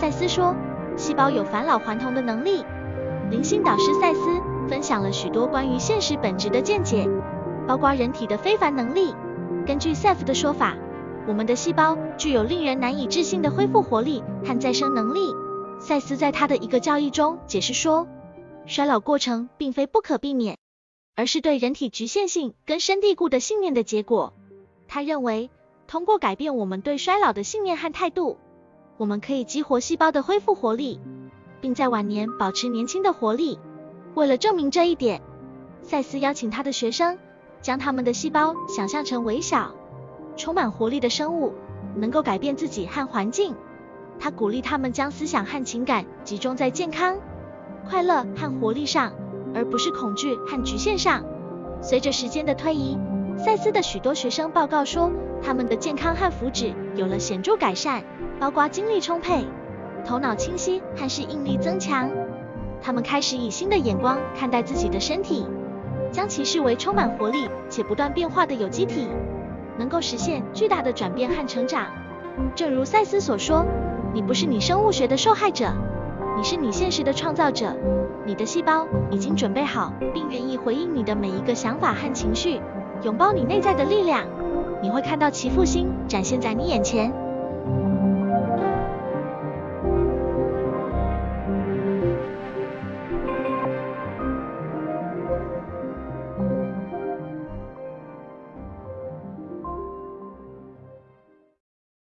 赛斯说，细胞有返老还童的能力。灵性导师赛斯分享了许多关于现实本质的见解，包括人体的非凡能力。根据赛夫的说法，我们的细胞具有令人难以置信的恢复活力和再生能力。赛斯在他的一个教义中解释说，衰老过程并非不可避免，而是对人体局限性根深蒂固的信念的结果。他认为，通过改变我们对衰老的信念和态度，我们可以激活细胞的恢复活力，并在晚年保持年轻的活力。为了证明这一点，赛斯邀请他的学生将他们的细胞想象成微小、充满活力的生物，能够改变自己和环境。他鼓励他们将思想和情感集中在健康、快乐和活力上，而不是恐惧和局限上。随着时间的推移，赛斯的许多学生报告说，他们的健康和福祉有了显著改善，包括精力充沛、头脑清晰和适应力增强。他们开始以新的眼光看待自己的身体，将其视为充满活力且不断变化的有机体，能够实现巨大的转变和成长。正如赛斯所说。你不是你生物学的受害者，你是你现实的创造者。你的细胞已经准备好，并愿意回应你的每一个想法和情绪，拥抱你内在的力量。你会看到其复兴展现在你眼前。